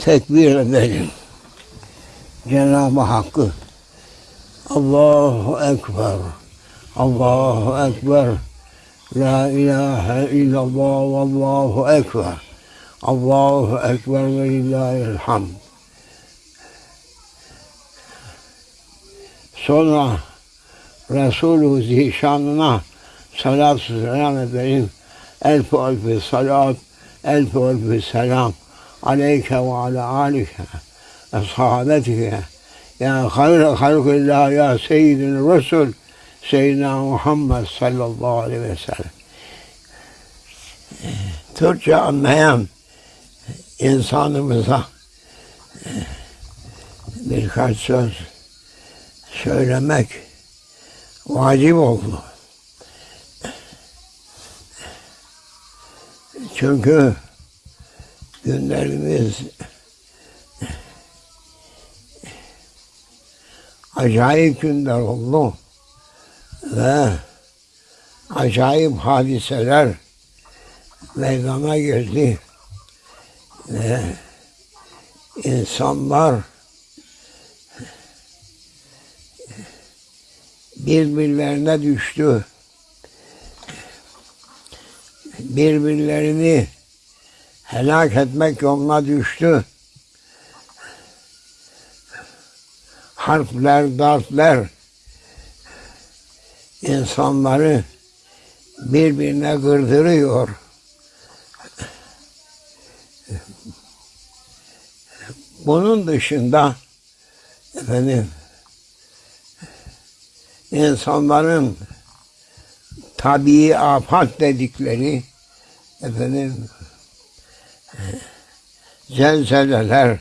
tekbir edelim. Cenab-ı Hakk'ı. Allahu Ekber. Allahu Ekber. La ilahe illallah. Vallahu ekber. Allahu Ekber ve lillahil hamd Sonra Resulü Zişanına salat selam edelim. Elf elf salat, elf elf selam aleyke ve ala alike ve sahabetike ya hayr halkillah ya seyyidin Resul Seyyidina Muhammed sallallahu aleyhi ve sellem. Türkçe anlayan insanımıza birkaç söz söylemek vacip oldu. Çünkü günlerimiz acayip günler oldu. Ve acayip hadiseler meydana geldi. Ve insanlar birbirlerine düştü. Birbirlerini helak etmek yoluna düştü. Harfler, dartlar insanları birbirine gırdırıyor. Bunun dışında efendim insanların tabii afat dedikleri efendim zelzeleler,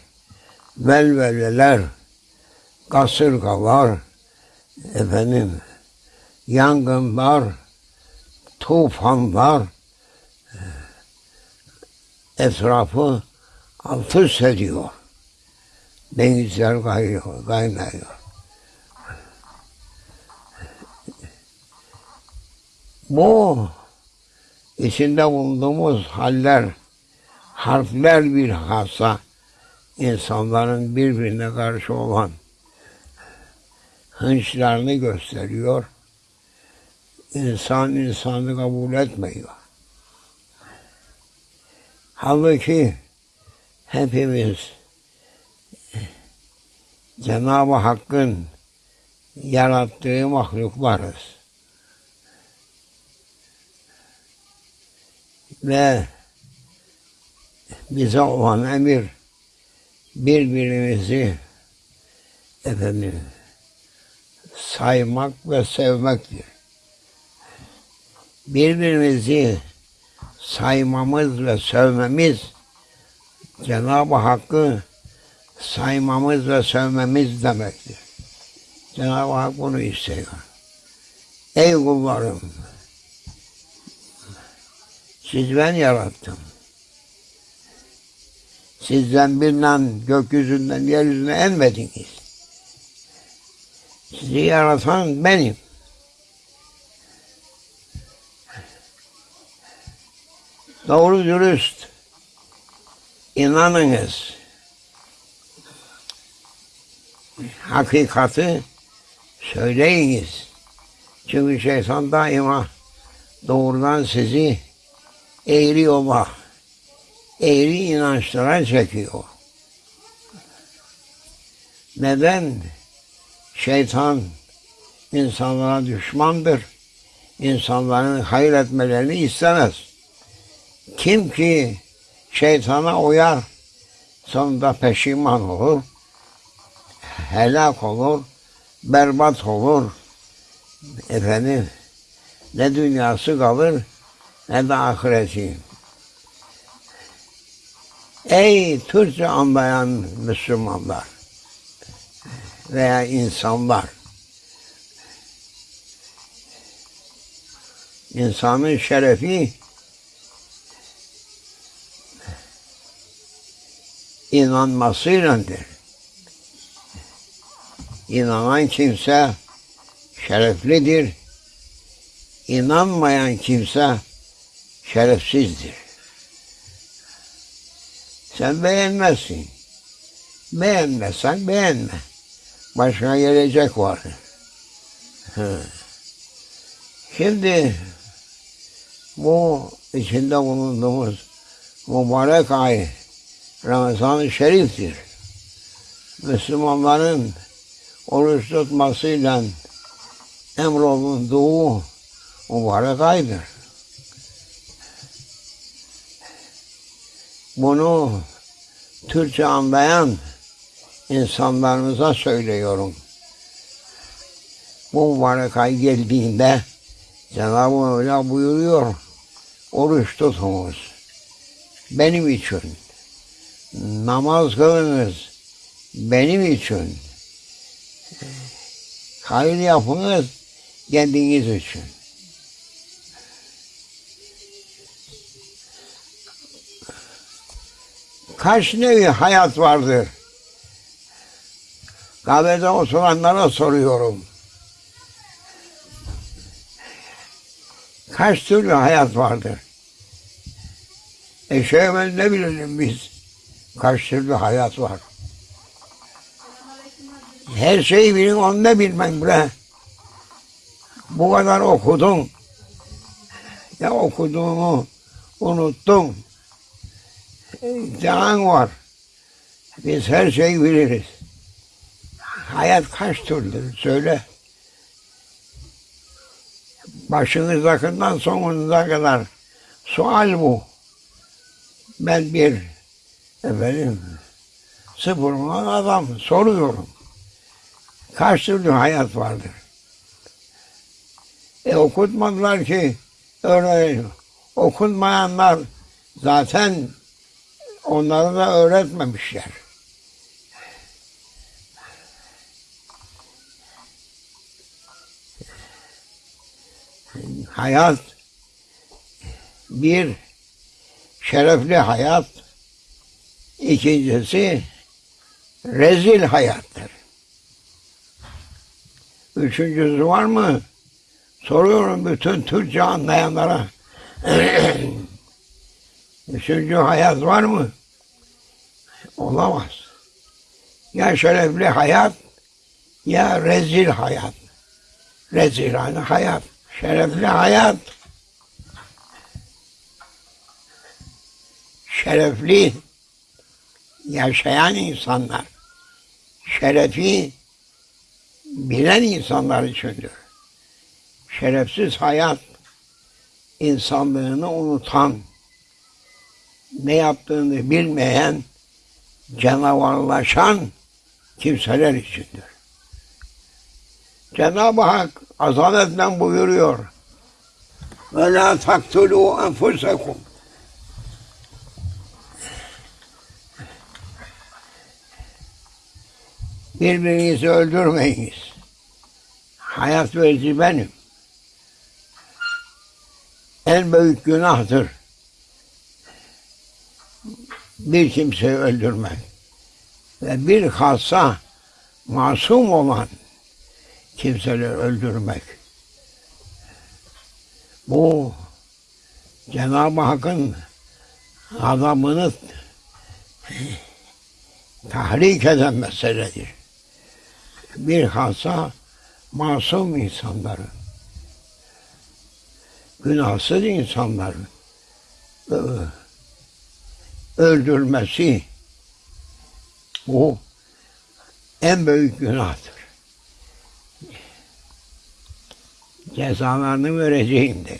velveleler, kasırgalar, efendim yangınlar, tufanlar etrafı alt üst ediyor. Denizler kaynıyor, kaynıyor. Bu içinde bulunduğumuz haller, harfler bir hassa insanların birbirine karşı olan hınçlarını gösteriyor. İnsan insanı kabul etmiyor. Halbuki hepimiz Cenab-ı Hakk'ın yarattığı mahluklarız. ve bize olan emir birbirimizi efendim saymak ve sevmektir. Birbirimizi saymamız ve sevmemiz Cenab-ı Hakk'ı saymamız ve sevmemiz demektir. Cenab-ı Hak bunu istiyor. Ey kullarım! Siz ben yarattım. Sizden birinden gökyüzünden yeryüzüne enmediniz. Sizi yaratan benim. Doğru dürüst inanınız. Hakikati söyleyiniz. Çünkü şeytan daima doğrudan sizi eğri yola, eğri inançlara çekiyor. Neden? Şeytan insanlara düşmandır. İnsanların hayır etmelerini istemez. Kim ki şeytana uyar, sonunda peşiman olur, helak olur, berbat olur. Efendim, ne dünyası kalır, ne de ahireti. Ey Türkçe anlayan Müslümanlar veya insanlar, insanın şerefi inanmasıyladır. İnanan kimse şereflidir. İnanmayan kimse şerefsizdir. Sen beğenmezsin. Beğenmezsen beğenme. Başka gelecek var. Şimdi bu içinde bulunduğumuz mübarek ay Ramazan-ı Şerif'tir. Müslümanların oruç tutmasıyla emrolunduğu mübarek aydır. Bunu Türkçe anlayan insanlarımıza söylüyorum. Bu mübarek ay geldiğinde Cenab-ı Mevla buyuruyor, oruç tutunuz. Benim için. Namaz kılınız. Benim için. Hayır yapınız kendiniz için. Kaç nevi hayat vardır? Kahvede oturanlara soruyorum. Kaç türlü hayat vardır? E şey ne bilelim biz? Kaç türlü hayat var? Her şeyi bilin, onu da bilmem bre. Bu kadar okudun. Ya okuduğunu unuttun. İmtihan var. Biz her şeyi biliriz. Hayat kaç türlü söyle. Başınızdakından sonunuza kadar sual bu. Ben bir efendim sıfırman adam soruyorum. Kaç türlü hayat vardır? E okutmadılar ki öğrenelim. Okunmayanlar zaten onları da öğretmemişler. Hayat bir şerefli hayat, ikincisi rezil hayattır. Üçüncüsü var mı? Soruyorum bütün Türkçe anlayanlara. Üçüncü hayat var mı? Olamaz. Ya şerefli hayat ya rezil hayat. Rezilane hayat. Şerefli hayat. Şerefli yaşayan insanlar. Şerefi bilen insanlar içindir. Şerefsiz hayat insanlığını unutan, ne yaptığını bilmeyen, canavarlaşan kimseler içindir. Cenab-ı Hak azaletle buyuruyor. Ve la taktulu enfusekum. Birbirinizi öldürmeyiniz. Hayat verici benim. En büyük günahtır. Bir kimseyi öldürmek. Ve bir hassa masum olan kimseleri öldürmek. Bu Cenab-ı Hakk'ın adamını tahrik eden meseledir. Bir hassa masum insanları, günahsız insanları öldürmesi bu en büyük günahtır. Cezalarını vereceğim diyor.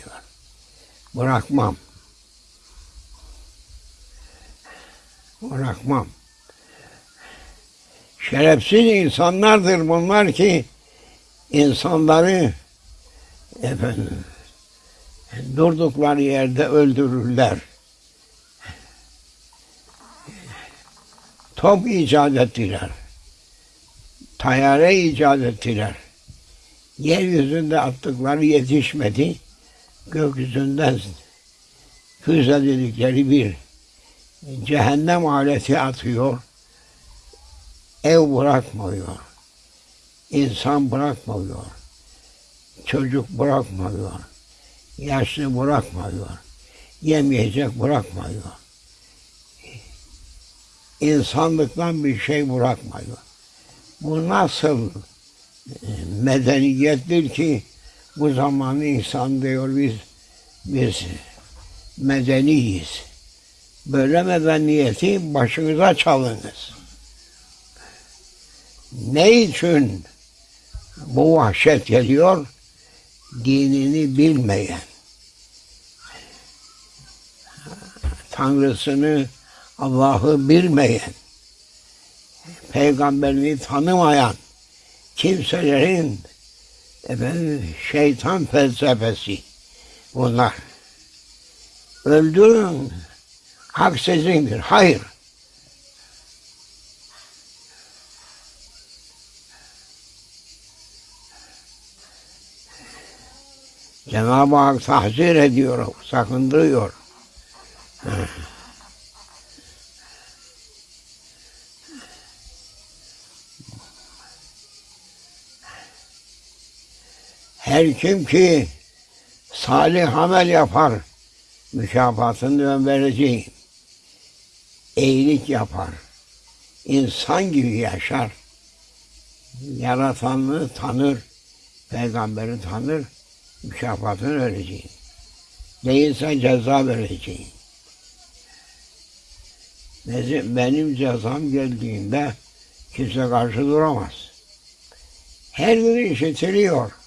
Bırakmam. Bırakmam. Şerefsiz insanlardır bunlar ki insanları efendim durdukları yerde öldürürler. Top icat ettiler. Tayyare icat ettiler. Yeryüzünde attıkları yetişmedi. Gökyüzünden füze dedikleri bir cehennem aleti atıyor. Ev bırakmıyor. İnsan bırakmıyor. Çocuk bırakmıyor. Yaşlı bırakmıyor. Yemeyecek bırakmıyor. İnsanlıktan bir şey bırakmadı. Bu nasıl e, medeniyettir ki bu zaman insan diyor biz biz medeniyiz. Böyle medeniyeti başınıza çalınız. Ne için bu vahşet geliyor? Dinini bilmeyen, Tanrısını, Allah'ı bilmeyen, peygamberini tanımayan kimselerin efendim, şeytan felsefesi bunlar. Öldürün, hak sizindir. Hayır. Cenab-ı Hak tahzir ediyor, sakındırıyor. Her kim ki salih amel yapar, mükafatını ben vereceğim. İyilik yapar, insan gibi yaşar, yaratanını tanır, peygamberi tanır, mükafatını vereceğim. Değilse ceza vereceğim. Benim cezam geldiğinde kimse karşı duramaz. Her gün işitiliyor.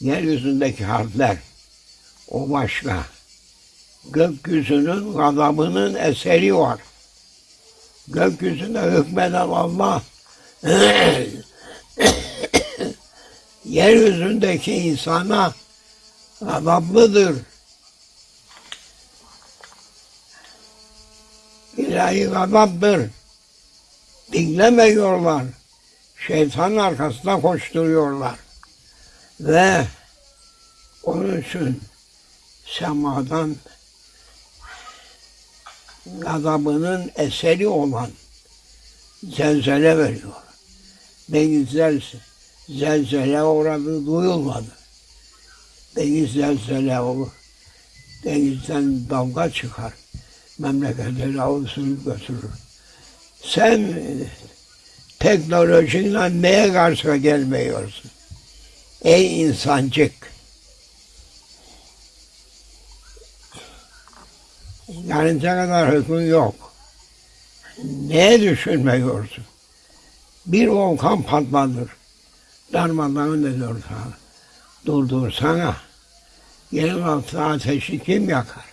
Yeryüzündeki harfler o başka. Gökyüzünün gazabının eseri var. Gökyüzünde hükmeden Allah yeryüzündeki insana gazaplıdır. İlahi gazaptır. Dinlemiyorlar. Şeytanın arkasında koşturuyorlar. Ve onun için semadan gazabının eseri olan zelzele veriyor. Denizler zelzele uğradı duyulmadı. Deniz zelzele olur. Denizden dalga çıkar. Memleketleri avuçlayıp götürür. Sen teknolojiyle neye karşı gelmiyorsun? Ey insancık! Yarınca kadar hükmün yok. Ne düşünmüyorsun? Bir volkan patladır. Darmadağın ediyor sana. Durdursana. Yerin altı ateşi kim yakar?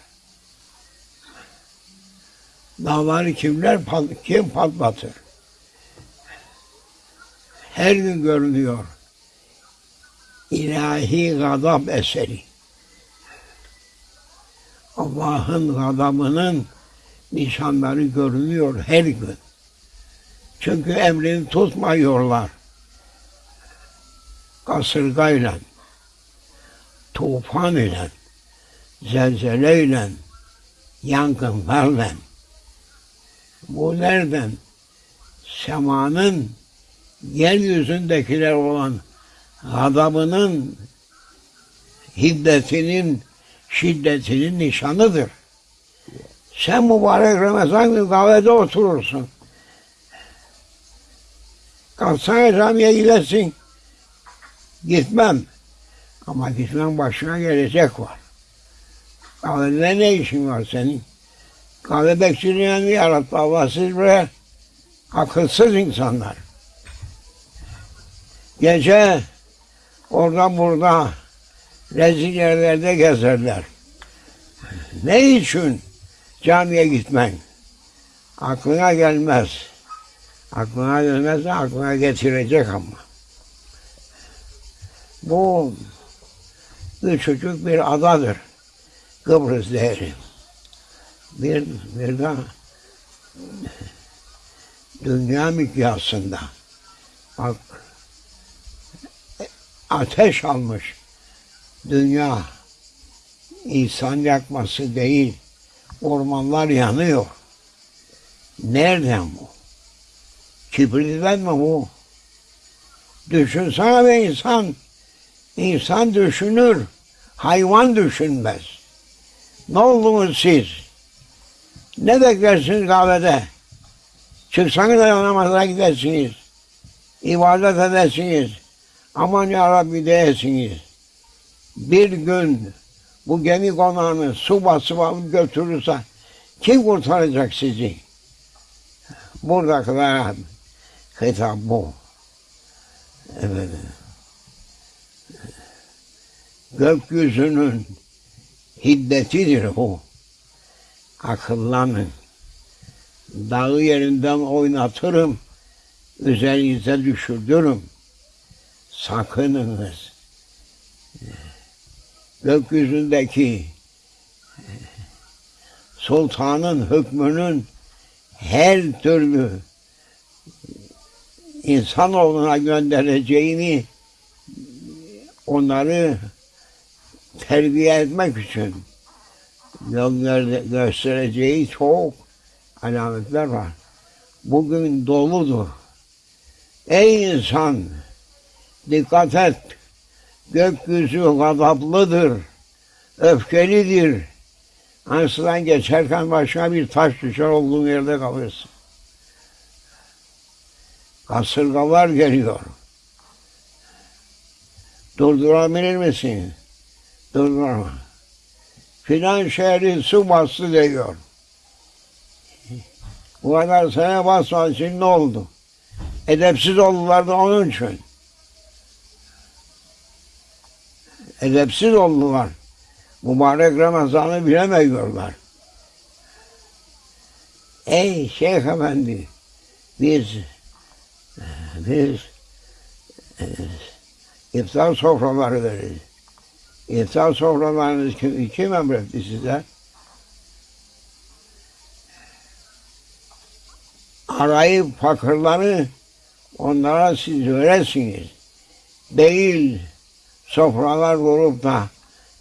Dağları kimler kim patlatır? Her gün görünüyor. İlahi gadab eseri. Allah'ın gadabının nişanları görünüyor her gün. Çünkü emrini tutmuyorlar. Kasırgayla, tufan ile, zelzeleyle, yangınlarla. Bu nereden? Semanın yeryüzündekiler olan adamının hiddetinin, şiddetinin nişanıdır. Sen mübarek Ramazan günü kahvede oturursun. Kalksana camiye gidersin. Gitmem. Ama gitmem başına gelecek var. Kahvede ne işin var senin? Kahve bekçiliğini yarattı Allah siz buraya akılsız insanlar. Gece orada burada rezil yerlerde gezerler. Ne için camiye gitmen? Aklına gelmez. Aklına gelmez de aklına getirecek ama. Bu küçücük bir adadır. Kıbrıs değeri. Bir, bir de dünya mikyasında bak ateş almış dünya insan yakması değil ormanlar yanıyor. Nereden bu? Kibritten mi bu? Düşünsene be insan. İnsan düşünür. Hayvan düşünmez. Ne oldunuz siz? Ne beklersiniz kahvede? Çıksanız da namaza gidersiniz. İbadet edersiniz. Aman ya Rabbi diyesiniz. Bir gün bu gemi konağını su basıp alıp götürürse kim kurtaracak sizi? Buradakiler hitap bu. Evet. Gökyüzünün hiddetidir bu. Akıllanın. Dağı yerinden oynatırım, üzerinize düşürdürüm. Sakınınız. Gökyüzündeki sultanın hükmünün her türlü insanoğluna göndereceğini onları terbiye etmek için yol gö- göstereceği çok alametler var. Bugün doludur. Ey insan dikkat et. Gökyüzü gazaplıdır. Öfkelidir. Ansıdan geçerken başına bir taş düşer olduğun yerde kalırsın. Kasırgalar geliyor. Durdurabilir misin? Durdurma. Filan şehri su bastı diyor. Bu kadar sene basmadı şimdi ne oldu? Edepsiz oldular da onun için. Edepsiz oldular. Mübarek Ramazan'ı bilemiyorlar. Ey Şeyh Efendi, biz biz e, iftar sofraları veririz. İftar sofralarınız kim, kim emretti size? Arayıp fakirleri onlara siz veresiniz. Değil sofralar kurup da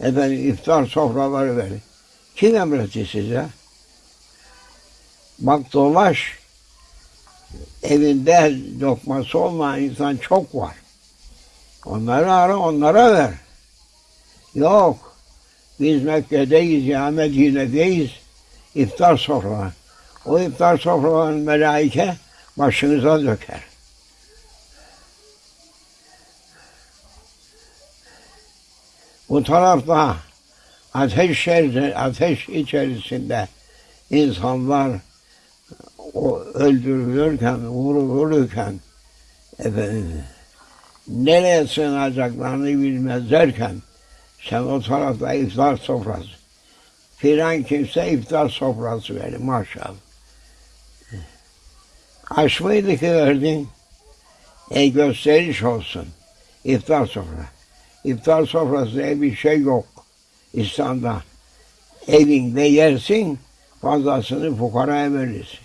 efendim iftar sofraları verin. Kim emretti size? Bak dolaş evinde lokması olmayan insan çok var. Onları ara onlara ver. Yok. Biz Mekke'deyiz ya Medine'deyiz. İftar sofraları. O iftar sofralarını melaike başınıza döker. Bu tarafta ateş, ateş içerisinde insanlar o öldürülürken, vurulurken efendim nereye sığınacaklarını bilmezlerken sen o tarafta iftar sofrası. Filan kimse iftar sofrası verir maşallah. Aş mıydı ki verdin? E gösteriş olsun. İftar sofrası. İftar sofrası bir şey yok İslam'da. Evinde yersin, fazlasını fukaraya verirsin.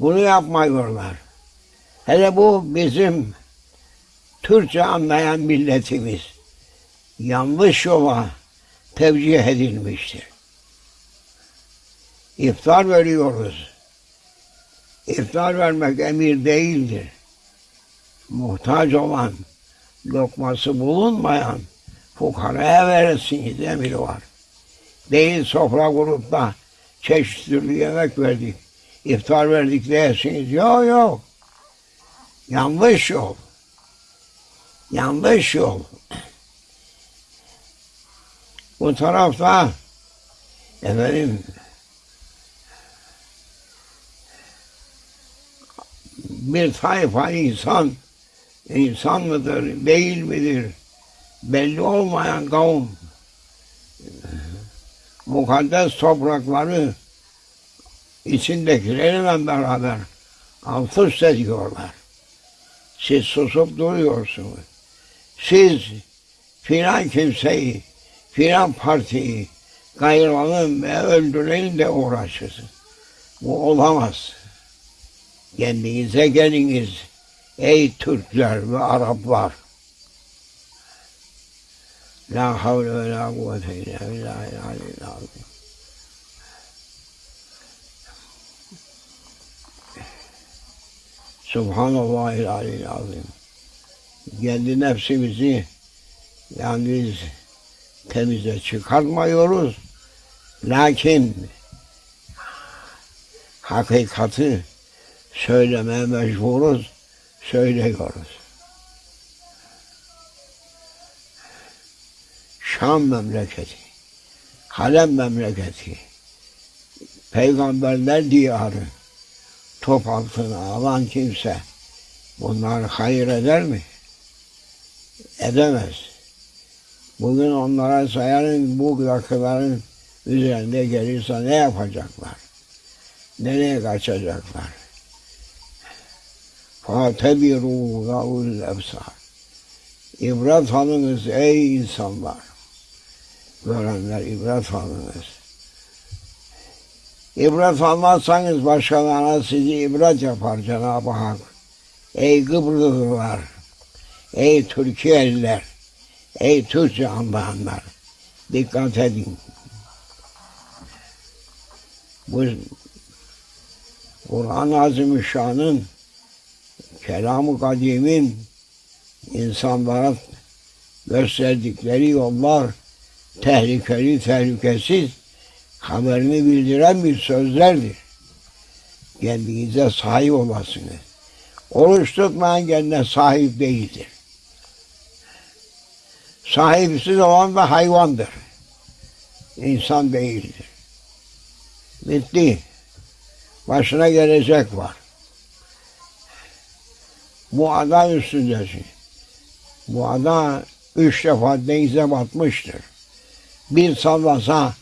Bunu yapmıyorlar. Hele bu bizim Türkçe anlayan milletimiz yanlış yola tevcih edilmiştir. İftar veriyoruz. İftar vermek emir değildir. Muhtaç olan, lokması bulunmayan fukaraya verirsiniz emri var. Değil sofra kurup da çeşit türlü yemek verdik, iftar verdik dersiniz. Yok yok. Yanlış yol. Yanlış yol. Bu tarafta efendim bir tayfa insan insan mıdır, değil midir belli olmayan kavim mukaddes toprakları içindekilerle beraber alt üst ediyorlar. Siz susup duruyorsunuz. Siz filan kimseyi, filan partiyi kayıralım ve öldürelim de uğraşırsın. Bu olamaz. Kendinize geliniz ey Türkler ve Araplar. La havle ve la kuvvete illa billahi aliyyil azim. Subhanallahil aliyyil azim. Kendi nefsimizi yani biz temize çıkartmıyoruz. Lakin hakikati söylemeye mecburuz, söylüyoruz. Şam memleketi, Halem memleketi, peygamberler diyarı, top altına alan kimse bunlar hayır eder mi? Edemez. Bugün onlara sayarın bu rakıların üzerinde gelirse ne yapacaklar? Nereye kaçacaklar? Fatebiru lavul efsar. İbret alınız ey insanlar. Görenler ibret alınız. İbret almazsanız başkalarına sizi ibret yapar Cenab-ı Hak. Ey Kıbrıslılar, ey Türkiye'liler, ey Türkçe anlayanlar, dikkat edin. Bu Kur'an-ı Azimüşşan'ın, kelam-ı kadimin insanlara gösterdikleri yollar tehlikeli, tehlikesiz haberini bildiren bir sözlerdir. Kendinize sahip olasınız. Oruç tutmayan kendine sahip değildir. Sahipsiz olan da hayvandır. İnsan değildir. Bitti. Başına gelecek var. Bu ada üstündesin. Bu ada üç defa denize batmıştır. Bir sallasa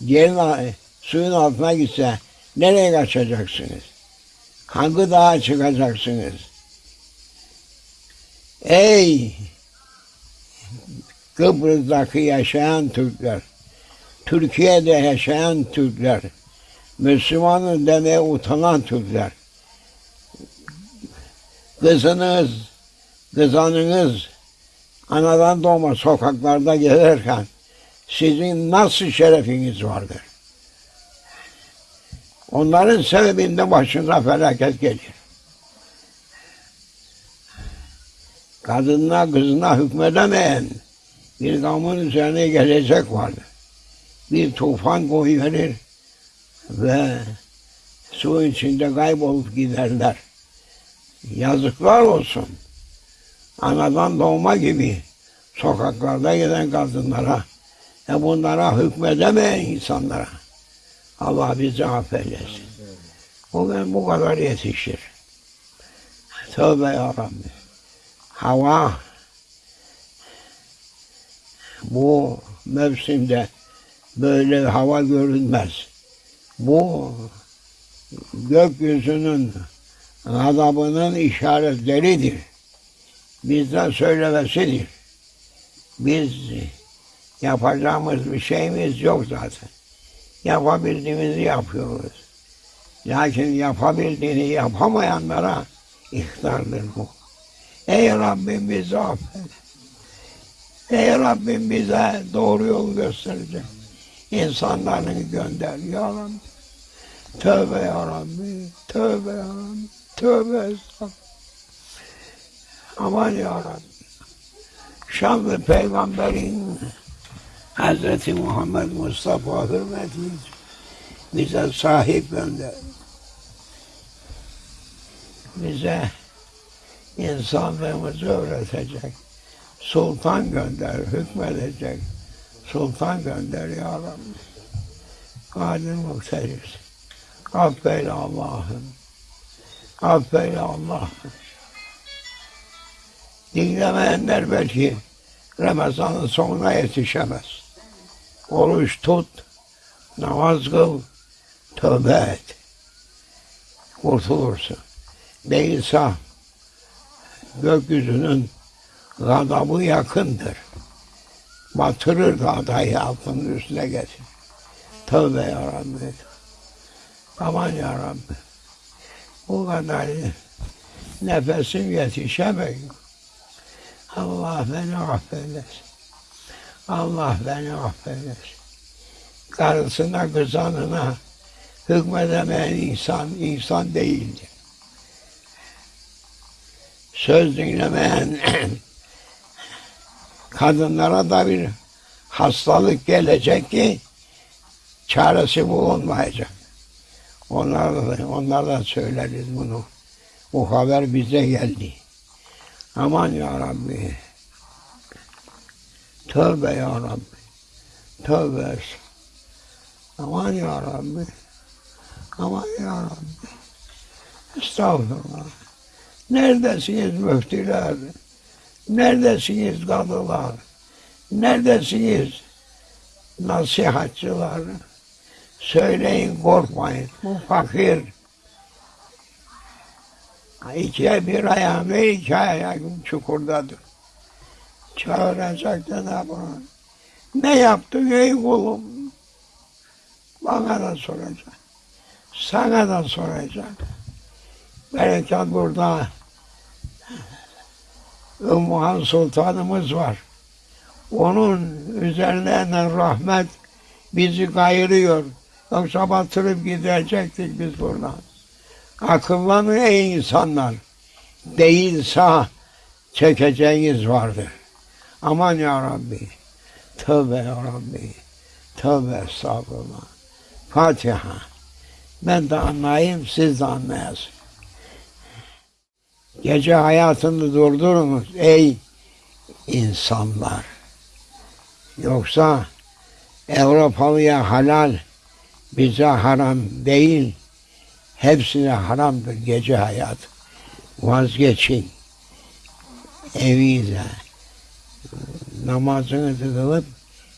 yerin suyun altına gitse nereye kaçacaksınız? Hangi dağa çıkacaksınız? Ey Kıbrıs'taki yaşayan Türkler, Türkiye'de yaşayan Türkler, Müslümanın demeye utanan Türkler, kızınız, kızanınız anadan doğma sokaklarda gelirken sizin nasıl şerefiniz vardır? Onların sebebinde başınıza felaket gelir. Kadınına kızına hükmedemeyen bir kavmin üzerine gelecek vardır. Bir tufan koyuverir ve su içinde kaybolup giderler. Yazıklar olsun. Anadan doğma gibi sokaklarda giden kadınlara ve bunlara hükmedemeyen insanlara Allah bizi affeylesin. Bugün bu kadar yetişir. Tövbe ya Rabbi. Hava bu mevsimde böyle hava görünmez. Bu gökyüzünün gazabının işaretleridir. Bizden söylemesidir. Biz yapacağımız bir şeyimiz yok zaten. Yapabildiğimizi yapıyoruz. Lakin yapabildiğini yapamayanlara ihtardır bu. Ey Rabbim bizi affet. Ey Rabbim bize doğru yol gösterecek. İnsanlarını gönder ya Rabbi. Tövbe ya Rabbi. Tövbe ya Rabbi. Tövbe. Aman ya Rabbi. Şanlı peygamberin Hz. Muhammed Mustafa hürmetiyle bize sahip gönder. Bize insanlığımızı öğretecek. Sultan gönder, hükmedecek. Sultan gönder ya Rabbi. Kadir muhteriz. Affeyle Allah'ım. Affeyle Allah'ım. Dinlemeyenler belki Ramazan'ın sonuna yetişemez. Oruç tut, namaz kıl, tövbe et. Kurtulursun. Değilse gökyüzünün gadabı yakındır. Batırır gadayı altının üstüne getir. Tövbe ya Rabbi. Aman ya Rabbi. Bu kadar nefesim yetişemiyor. Allah beni affeylesin. Allah beni affeylesin. Karısına, kızanına hükmedemeyen insan, insan değildir. Söz dinlemeyen kadınlara da bir hastalık gelecek ki çaresi bulunmayacak. Onlar da, onlar da söyleriz bunu. Bu haber bize geldi. Aman ya Rabbi. Tövbe ya Rabbi. Tövbe. Aman ya Rabbi. Aman ya Rabbi. Estağfurullah. Neredesiniz müftüler? Neredesiniz kadılar? Neredesiniz nasihatçılar? Söyleyin korkmayın. Bu fakir. İkiye bir ayağım ve iki ayağım çukurdadır. Çağıracak ne yapalım? Ne yaptın ey kulum? Bana da soracak. Sana da soracak. Berekat burada Ümmühan Sultanımız var. Onun üzerlerine rahmet bizi kayırıyor. Yoksa batırıp gidecektik biz buradan. Akıllanın ey insanlar. Değilse çekeceğiniz vardır. Aman ya Rabbi. Tövbe ya Rabbi. Tövbe estağfurullah. Fatiha. Ben de anlayayım, siz de anlayasın. Gece hayatını durdurunuz ey insanlar. Yoksa Avrupalıya halal, bize haram değil. Hepsine haramdır gece hayat. Vazgeçin. Evinize namazınızı kılıp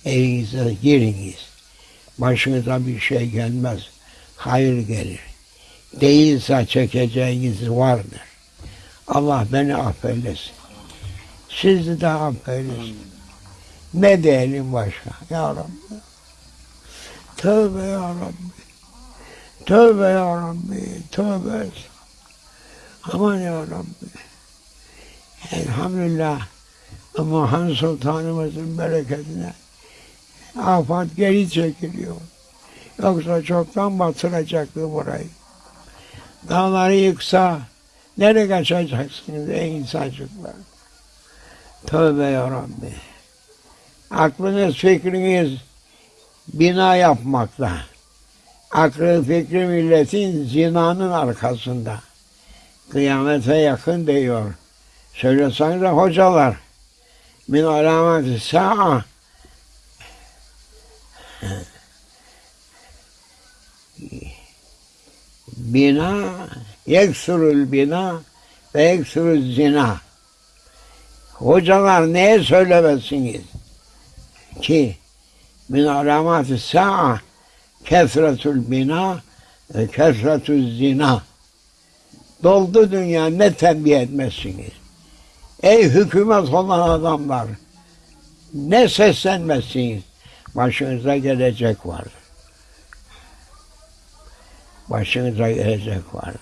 evinize giriniz. Başınıza bir şey gelmez. Hayır gelir. Değilse çekeceğiniz vardır. Allah beni affeylesin. Sizi de affeylesin. Ne diyelim başka? Ya Rabbi. Tövbe ya Rabbi. Tövbe ya Rabbi. Tövbe. Aman ya Rabbi. Elhamdülillah. Muhammed Sultanımızın bereketine afat geri çekiliyor. Yoksa çoktan batıracaktı burayı. Dağları yıksa nereye kaçacaksınız ey insancıklar? Tövbe ya Rabbi. Aklınız fikriniz bina yapmakta. Aklı fikri milletin zinanın arkasında. Kıyamete yakın diyor. Söylesenize hocalar. Min alameti sa'a bina yeksurul bina ve yeksurul zina. Hocalar neye söylemezsiniz? Ki min alamati sa'a kesretul bina kesretul zina. Doldu dünya ne tembih etmezsiniz? Ey hükümet olan adamlar ne seslenmezsiniz? Başınıza gelecek var. Başınıza gelecek var.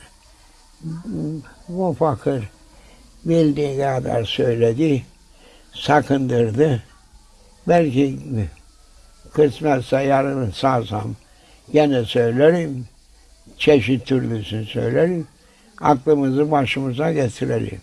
Bu fakir bildiği kadar söyledi, sakındırdı. Belki kısmetse yarın sağsam gene söylerim. Çeşit türlüsünü söylerim. Aklımızı başımıza getirelim.